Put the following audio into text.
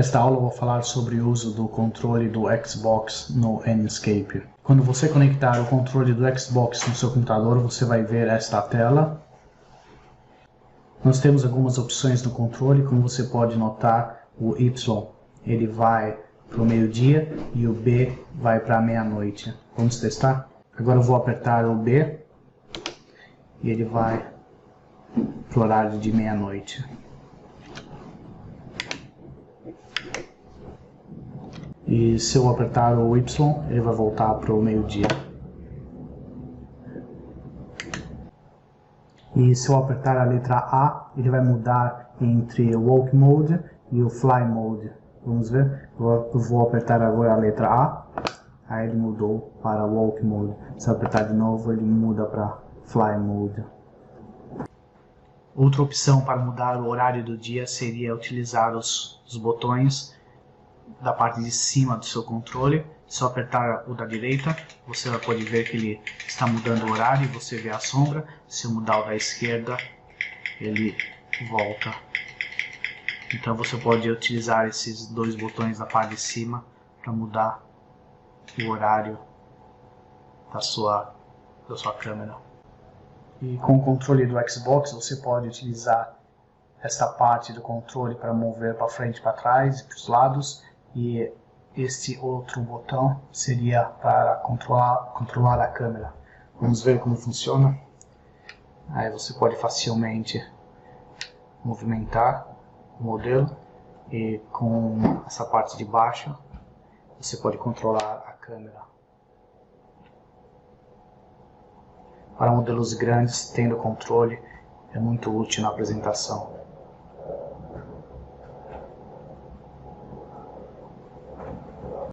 Nesta aula eu vou falar sobre o uso do controle do Xbox no Enscape. Quando você conectar o controle do Xbox no seu computador, você vai ver esta tela. Nós temos algumas opções no controle, como você pode notar, o Y ele vai para o meio-dia e o B vai para a meia-noite. Vamos testar? Agora eu vou apertar o B e ele vai para o horário de meia-noite. E se eu apertar o Y, ele vai voltar para o meio-dia. E se eu apertar a letra A, ele vai mudar entre o Walk Mode e o Fly Mode. Vamos ver? Eu vou apertar agora a letra A. Aí ele mudou para Walk Mode. Se eu apertar de novo, ele muda para Fly Mode. Outra opção para mudar o horário do dia seria utilizar os, os botões da parte de cima do seu controle. Eu apertar o da direita, você vai poder ver que ele está mudando o horário e você vê a sombra. Se eu mudar o da esquerda, ele volta. Então você pode utilizar esses dois botões da parte de cima para mudar o horário da sua, da sua câmera. E com o controle do Xbox você pode utilizar esta parte do controle para mover para frente e para trás e para os lados e este outro botão seria para controlar, controlar a câmera. Vamos ver como funciona. Aí você pode facilmente movimentar o modelo e com essa parte de baixo você pode controlar a câmera. Para modelos grandes, tendo controle é muito útil na apresentação.